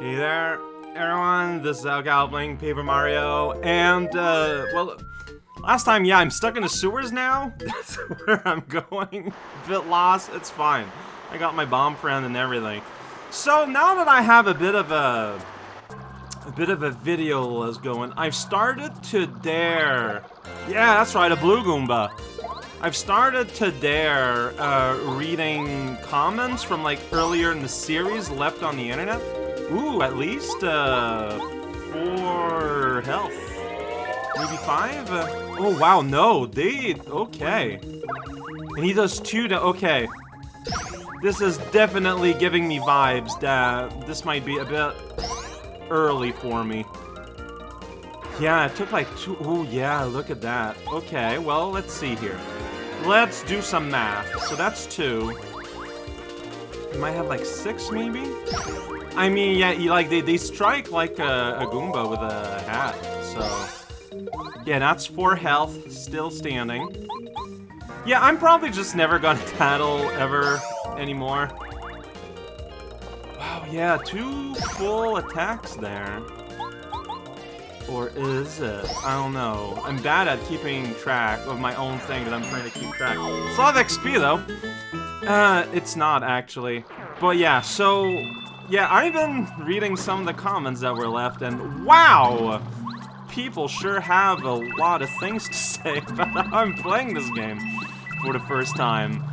Hey there, everyone. This is Al playing Paper Mario, and, uh, well, last time, yeah, I'm stuck in the sewers now. That's where I'm going. Bit lost. It's fine. I got my bomb friend and everything. So now that I have a bit of a, a bit of a video is going, I've started to dare. Yeah, that's right, a blue Goomba. I've started to dare uh, reading comments from like earlier in the series left on the internet. Ooh, at least uh, four health. Maybe five? Uh, oh, wow, no, they, okay. And he does two to, okay. This is definitely giving me vibes that this might be a bit early for me. Yeah, it took like two, oh yeah, look at that. Okay, well, let's see here. Let's do some math. So that's two. Might have like six, maybe? I mean, yeah, you, like, they, they strike like a, a Goomba with a hat, so... Yeah, that's four health, still standing. Yeah, I'm probably just never gonna tattle ever anymore. Wow, yeah, two full attacks there. Or is it? I don't know. I'm bad at keeping track of my own thing that I'm trying to keep track. It's a lot of XP, though. Uh, it's not, actually. But yeah, so... Yeah, I've been reading some of the comments that were left, and wow! People sure have a lot of things to say about how I'm playing this game for the first time.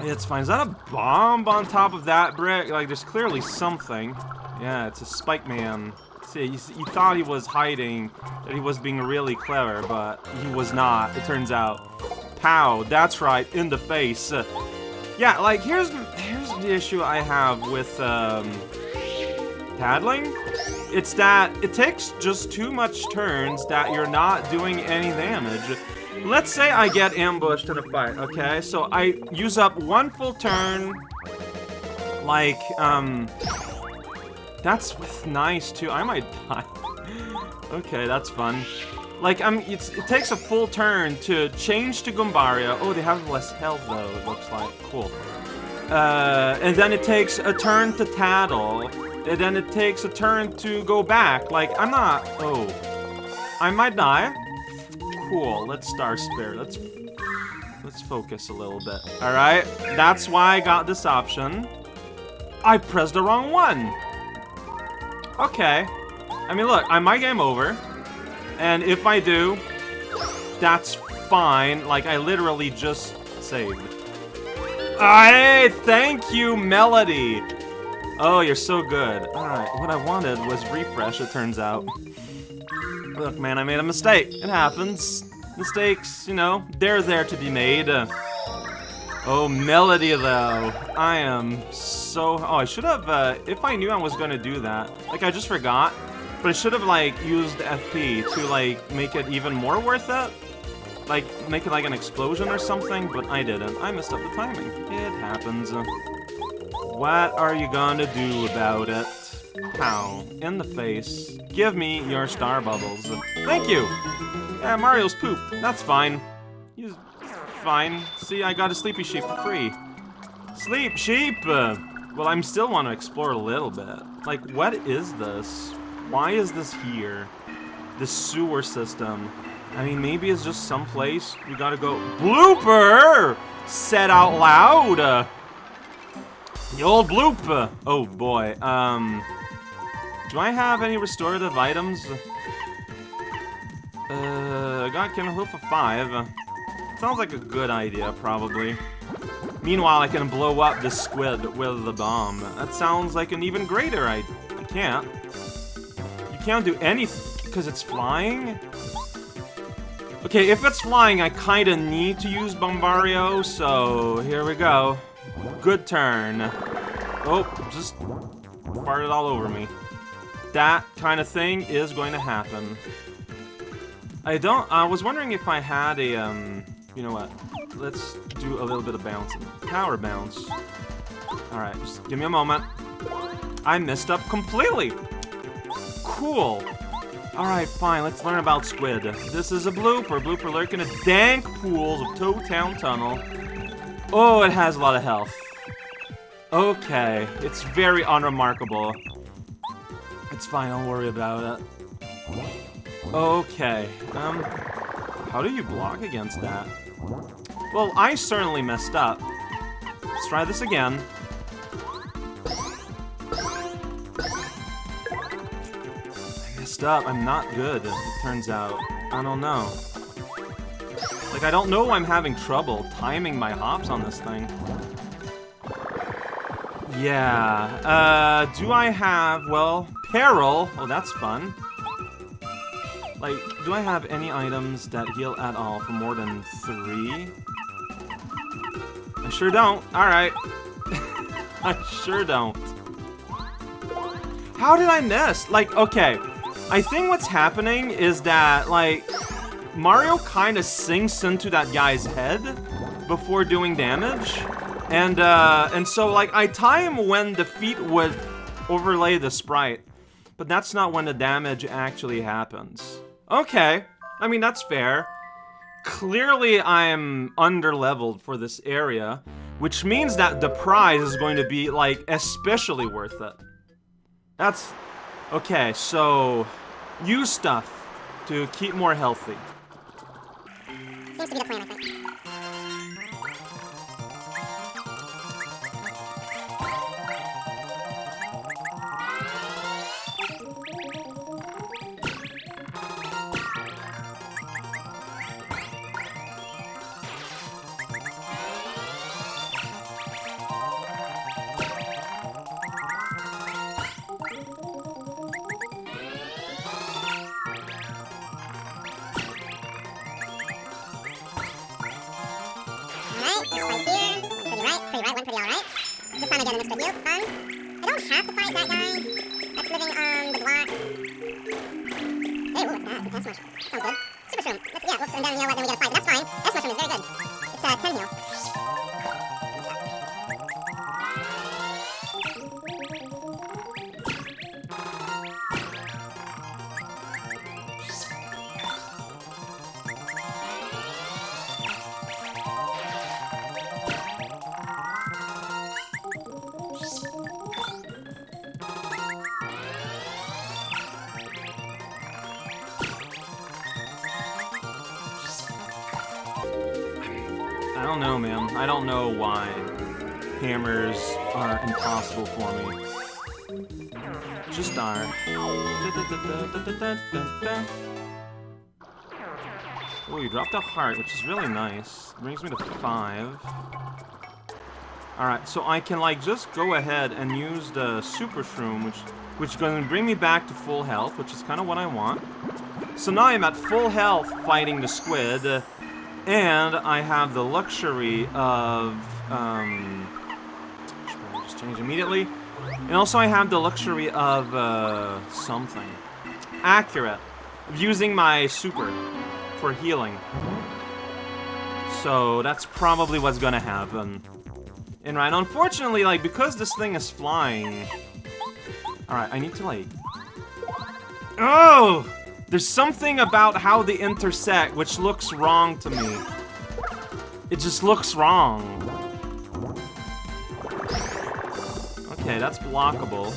It's fine. Is that a bomb on top of that brick? Like, there's clearly something. Yeah, it's a Spike Man. See, he, he thought he was hiding, that he was being really clever, but he was not, it turns out. Pow, that's right, in the face. Yeah, like, here's here's the issue I have with, um, tattling. It's that it takes just too much turns that you're not doing any damage. Let's say I get ambushed in a fight, okay? So I use up one full turn, like, um, that's with nice, too. I might die. okay, that's fun. Like, I'm, it takes a full turn to change to Goombario. Oh, they have less health, though, it looks like. Cool. Uh, and then it takes a turn to tattle. And then it takes a turn to go back. Like, I'm not... Oh. I might die. Cool. Let's Star Spirit. Let's... Let's focus a little bit. Alright. That's why I got this option. I pressed the wrong one. Okay. I mean, look, I might game over. And if I do, that's fine. Like, I literally just saved. Hey, thank you, Melody. Oh, you're so good. Alright, what I wanted was refresh, it turns out. Look, man, I made a mistake. It happens. Mistakes, you know, they're there to be made. Oh, Melody, though. I am so... Oh, I should have... Uh, if I knew I was going to do that. Like, I just forgot. But I should have, like, used FP to, like, make it even more worth it. Like, make it like an explosion or something, but I didn't. I messed up the timing. It happens. What are you gonna do about it? How? In the face. Give me your star bubbles. Thank you! Yeah, Mario's poop. That's fine fine. See, I got a sleepy sheep for free. Sleep sheep! Well, I'm still want to explore a little bit. Like, what is this? Why is this here? The sewer system. I mean, maybe it's just someplace we gotta go. Blooper! Said out loud! The old bloop! Oh boy, um... Do I have any restorative items? Uh, I got Chemical for 5. Sounds like a good idea, probably. Meanwhile, I can blow up the squid with the bomb. That sounds like an even greater idea. I can't. Can't do anything because it's flying? Okay, if it's flying, I kind of need to use Goombario, so here we go. Good turn. Oh, just farted all over me. That kind of thing is going to happen. I don't, I was wondering if I had a, um, you know what? Let's do a little bit of bouncing. Power bounce. Alright, just give me a moment. I messed up completely! Cool. Alright, fine, let's learn about Squid. This is a blooper. Blooper lurking in dank pools of Toad Town Tunnel. Oh, it has a lot of health. Okay, it's very unremarkable. It's fine, don't worry about it. Okay, um... How do you block against that? Well, I certainly messed up. Let's try this again. Messed up. I'm not good, it turns out. I don't know. Like, I don't know I'm having trouble timing my hops on this thing. Yeah, uh, do I have, well, Peril. Oh, that's fun. Like, do I have any items that heal at all for more than three? I sure don't. Alright. I sure don't. How did I miss? Like, okay. I think what's happening is that, like, Mario kind of sinks into that guy's head before doing damage. And, uh, and so, like, I time when the feet would overlay the sprite. But that's not when the damage actually happens. Okay. I mean, that's fair. Clearly, I'm under-leveled for this area, which means that the prize is going to be, like, especially worth it. That's... Okay, so... Use stuff to keep more healthy. Seems to be the plan, I think. I don't have to fight that guy. Oh, you dropped a heart, which is really nice. Brings me to five. Alright, so I can, like, just go ahead and use the Super Shroom, which, which is going to bring me back to full health, which is kind of what I want. So now I'm at full health fighting the squid, and I have the luxury of, um... Just change immediately? And also I have the luxury of, uh, something. Accurate. Of using my super for healing. So that's probably what's gonna happen. And right, unfortunately, like, because this thing is flying... Alright, I need to, like... Oh! There's something about how they intersect which looks wrong to me. It just looks wrong. Okay, that's blockable.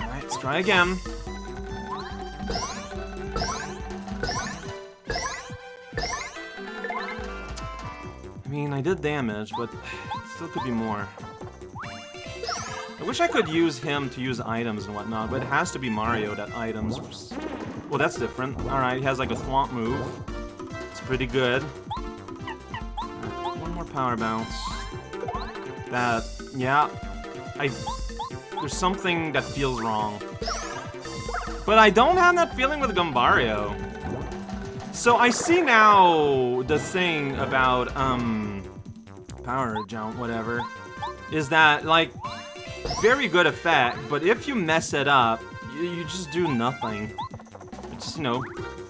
Alright, let's try again. I mean, I did damage, but still could be more. Wish I could use him to use items and whatnot, but it has to be Mario that items... Well, that's different. Alright, he has like a Thwomp move. It's pretty good. One more power bounce. That... Yeah. I... There's something that feels wrong. But I don't have that feeling with Goombario. So I see now the thing about, um, power jump, whatever, is that, like, very good effect, but if you mess it up, you, you just do nothing. It just, you know,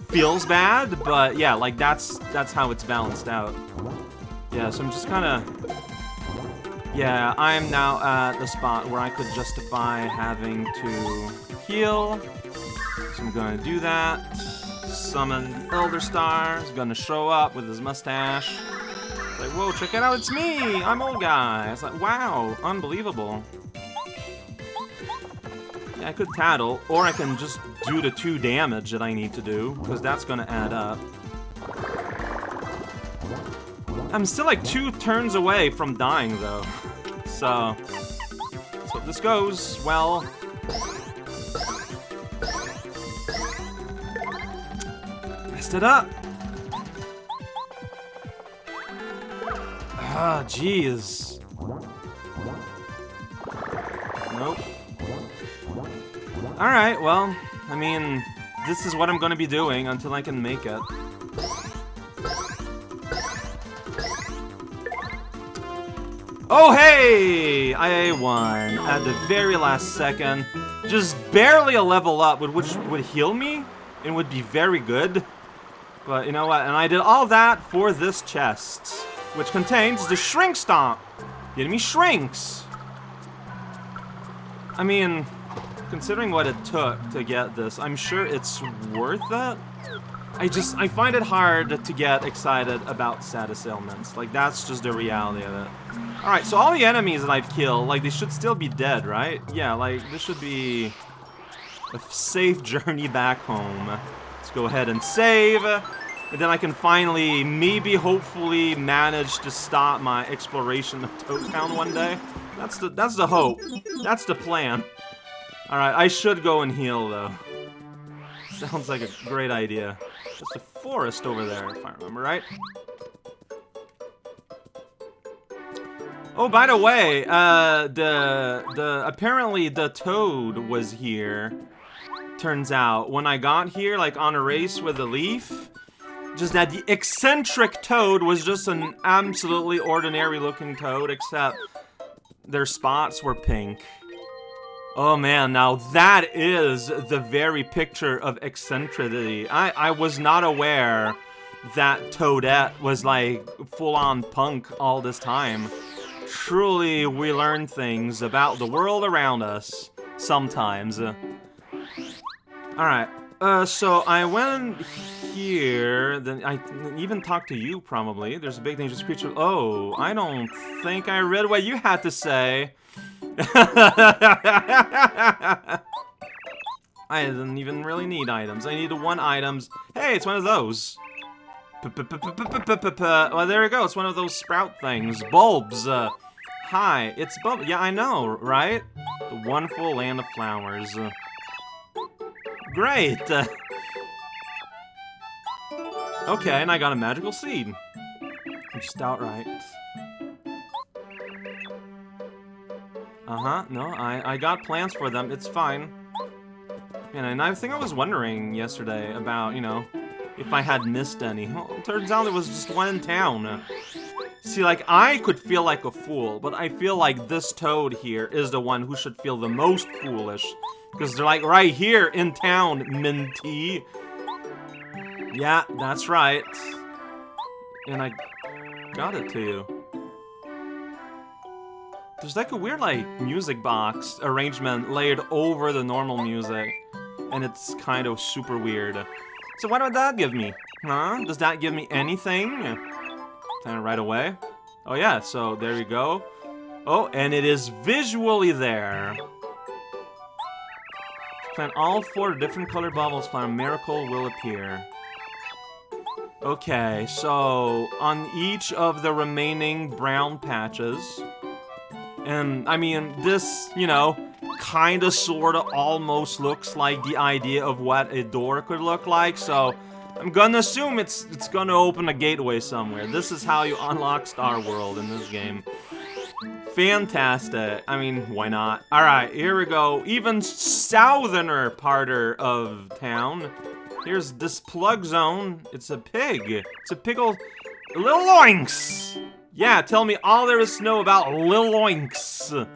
feels bad, but yeah, like, that's, that's how it's balanced out. Yeah, so I'm just kind of... Yeah, I'm now at the spot where I could justify having to heal. So I'm gonna do that summon Eldstar. He's gonna show up with his mustache. like, whoa, check it out, it's me! I'm old guy. It's like, wow, unbelievable. Yeah, I could tattle, or I can just do the two damage that I need to do, because that's gonna add up. I'm still like two turns away from dying, though. So, so this goes well. Messed it up. Ah, jeez. Alright, well, I mean, this is what I'm gonna be doing until I can make it. Oh, hey! I won at the very last second. Just barely a level up, which would heal me and would be very good. But you know what? And I did all that for this chest, which contains the Shrink Stomp. The enemy shrinks. I mean, considering what it took to get this, I'm sure it's worth it. I just, I find it hard to get excited about status ailments. Like, that's just the reality of it. Alright, so all the enemies that I've killed, like, they should still be dead, right? Yeah, like, this should be a safe journey back home. Let's go ahead and save. And then I can finally, maybe, hopefully, manage to stop my exploration of Toad Town one day. That's the, that's the hope. That's the plan. Alright, I should go and heal, though. Sounds like a great idea. There's a forest over there, if I remember right. Oh, by the way, uh, the, the, apparently the toad was here, turns out. When I got here, like, on a race with a leaf, just that the eccentric toad was just an absolutely ordinary looking toad, except their spots were pink. Oh man, now that is the very picture of eccentricity. I, I was not aware that Toadette was like full-on punk all this time. Truly, we learn things about the world around us sometimes. Alright, uh, so I went here, then I even talked to you probably. There's a big dangerous creature. Oh, I don't think I read what you had to say. I didn't even really need items. I needed one items. Hey, it's one of those. Well, there we go. It's one of those sprout things. Bulbs. Uh, hi, it's bulb. Yeah, I know, right? The wonderful land of flowers. Uh, great. Uh, okay, and I got a magical seed. Just outright. Uh-huh, no, I, I got plans for them, it's fine. And I think I was wondering yesterday about, you know, if I had missed any. Well, turns out there was just one in town. See, like, I could feel like a fool, but I feel like this toad here is the one who should feel the most foolish. Because they're like, right here in town, Minty. Yeah, that's right. And I got it to you. There's like a weird like music box arrangement layered over the normal music. And it's kind of super weird. So what would that give me? Huh? Does that give me anything? Of right away. Oh yeah, so there you go. Oh, and it is visually there. Plant all four different colored bubbles, find a miracle will appear. Okay, so on each of the remaining brown patches, and, I mean, this, you know, kinda, sorta, almost looks like the idea of what a door could look like, so... I'm gonna assume it's it's gonna open a gateway somewhere. This is how you unlock Star World in this game. Fantastic. I mean, why not? Alright, here we go. Even southerner parter of town. Here's this plug zone. It's a pig. It's a pickle... Little oinks! Yeah, tell me all there is to know about lil oinks.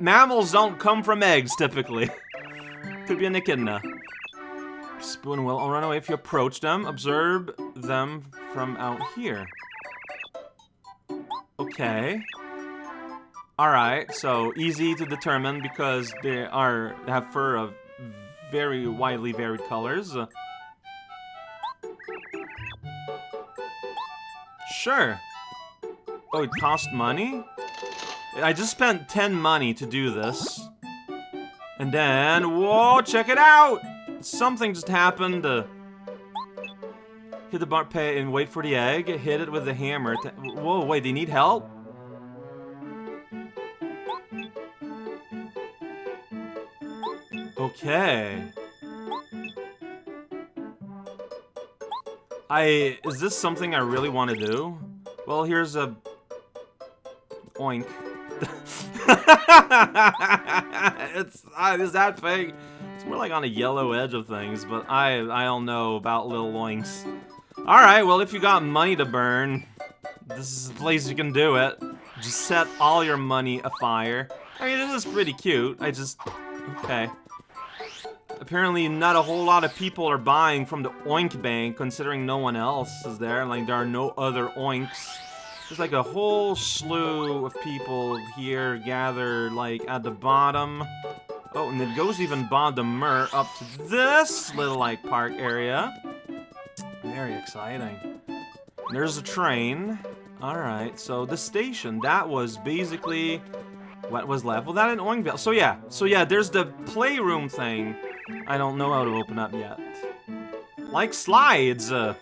Mammals don't come from eggs, typically. Could be an echidna. Spoon will run away if you approach them. Observe them from out here. Okay. Alright, so easy to determine because they are have fur of very widely varied colors. Sure. Oh, it cost money? I just spent 10 money to do this. And then, whoa, check it out! Something just happened. Uh, hit the bar pay and wait for the egg. Hit it with the hammer. whoa, wait, they need help? Okay. I is this something I really want to do? Well, here's a oink. it's uh, is that fake? It's more like on a yellow edge of things, but I I don't know about little oinks. All right, well if you got money to burn, this is the place you can do it. Just set all your money afire. I mean, this is pretty cute. I just okay. Apparently, not a whole lot of people are buying from the Oink Bank, considering no one else is there. Like, there are no other Oinks. There's like a whole slew of people here gathered, like, at the bottom. Oh, and it goes even bottomer up to this little, like, park area. Very exciting. There's a train. Alright, so the station, that was basically what was left. Well, that an Oinkville. So yeah, so yeah, there's the playroom thing. I don't know how to open up yet. Like slides. Uh,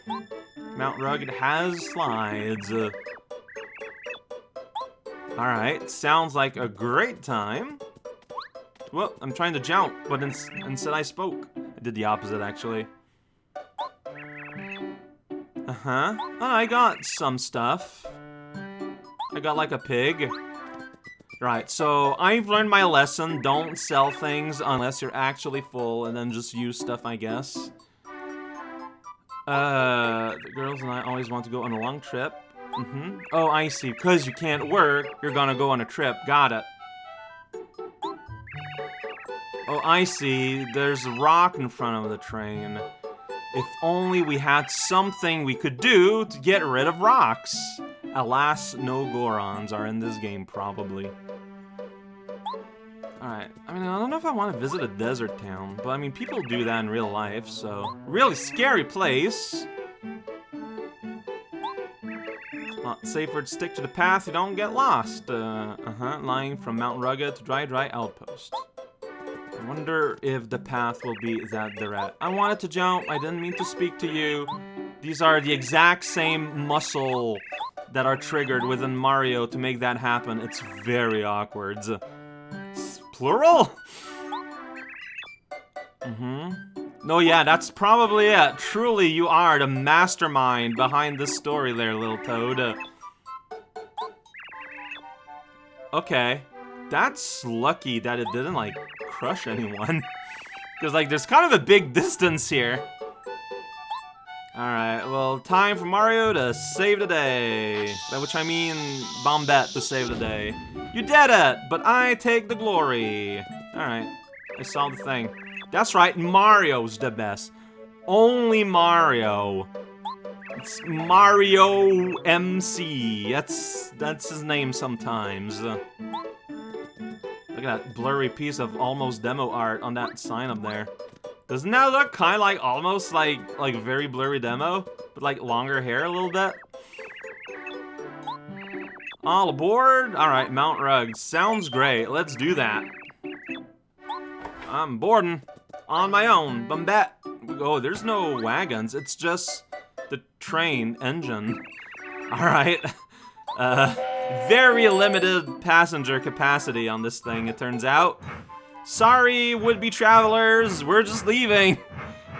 Mount Rugged has slides. Uh, Alright, sounds like a great time. Well, I'm trying to jump, but ins instead I spoke. I did the opposite, actually. Uh-huh. Oh, I got some stuff. I got like a pig. Right, so I've learned my lesson. Don't sell things unless you're actually full, and then just use stuff, I guess. Uh, the girls and I always want to go on a long trip. Mm-hmm. Oh, I see. Because you can't work, you're gonna go on a trip. Got it. Oh, I see. There's a rock in front of the train. If only we had something we could do to get rid of rocks. Alas, no Gorons are in this game, probably. Alright, I mean, I don't know if I want to visit a desert town, but I mean, people do that in real life, so... Really scary place! Safer to stick to the path, you don't get lost. Uh, uh-huh, lying from Mount Rugged to Dry Dry Outpost. I wonder if the path will be that direct. I wanted to jump, I didn't mean to speak to you. These are the exact same muscle that are triggered within Mario to make that happen. It's very awkward. It's plural? Mm-hmm. No, yeah, that's probably it. Truly, you are the mastermind behind this story there, little toad. Uh, okay. That's lucky that it didn't, like, crush anyone. Because, like, there's kind of a big distance here. Alright, well, time for Mario to save the day. By which I mean Bombette to save the day. You did it, but I take the glory. Alright, I saw the thing. That's right, Mario's the best. Only Mario. It's Mario MC. That's that's his name sometimes. Look at that blurry piece of almost demo art on that sign up there. Doesn't that look kind of like almost like like very blurry demo, but like longer hair a little bit? All aboard? All right, Mount Rug sounds great. Let's do that. I'm boarding on my own. Bombette. Oh, there's no wagons. It's just the train engine. All right. Uh, very limited passenger capacity on this thing, it turns out. Sorry, would-be travelers, we're just leaving.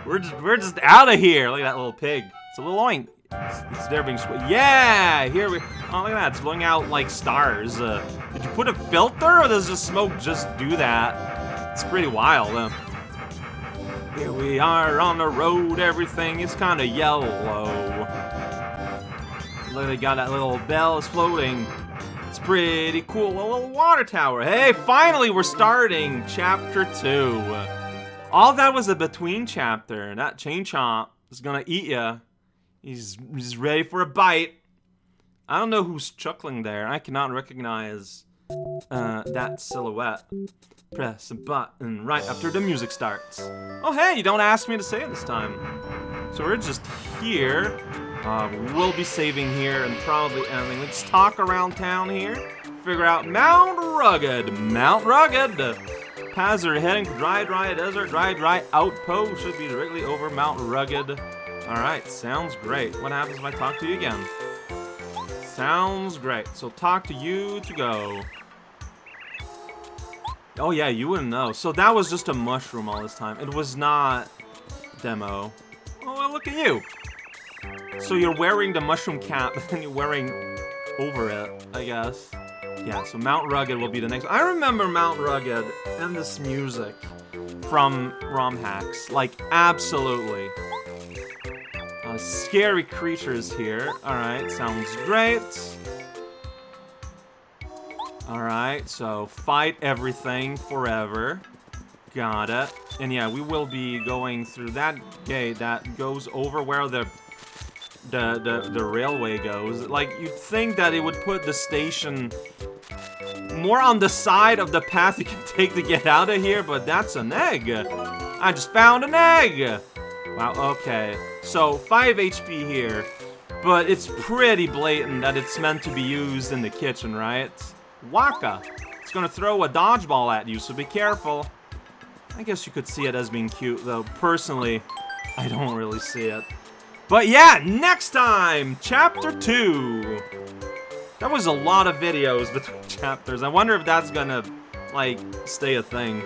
We're just, we're just out of here. Look at that little pig. It's a little oink. It's, it's there being Yeah, here we. Oh, look at that. It's blowing out like stars. Uh, did you put a filter, or does the smoke just do that? It's pretty wild. Here we are on the road. Everything is kind of yellow. Look, they got that little bell is floating. It's pretty cool. A little water tower. Hey, finally we're starting chapter two. All that was a between chapter. That chain chomp is gonna eat ya. He's, he's ready for a bite. I don't know who's chuckling there. I cannot recognize uh, that silhouette. Press a button right after the music starts. Oh hey, you don't ask me to say it this time. So we're just here. Uh, we'll be saving here and probably ending. Let's talk around town here. Figure out Mount Rugged. Mount Rugged. Paths are heading to Dry Dry Desert. Dry Dry Outpost should be directly over Mount Rugged. Alright, sounds great. What happens if I talk to you again? Sounds great. So talk to you to go. Oh yeah, you wouldn't know. So that was just a mushroom all this time. It was not demo. Oh, well, look at you. So you're wearing the mushroom cap and you're wearing over it, I guess. Yeah, so Mount Rugged will be the next. I remember Mount Rugged and this music from ROM hacks. Like, absolutely. Uh, scary creatures here. Alright, sounds great. Alright, so fight everything forever. Got it. And yeah, we will be going through that gate that goes over where the the the, the railway goes. Like, you'd think that it would put the station more on the side of the path you can take to get out of here, but that's an egg. I just found an egg. Wow, okay. So, 5 HP here, but it's pretty blatant that it's meant to be used in the kitchen, right? Waka. It's gonna throw a dodgeball at you, so be careful. I guess you could see it as being cute, though. Personally, I don't really see it. But yeah, next time, Chapter 2. That was a lot of videos between chapters. I wonder if that's gonna, like, stay a thing.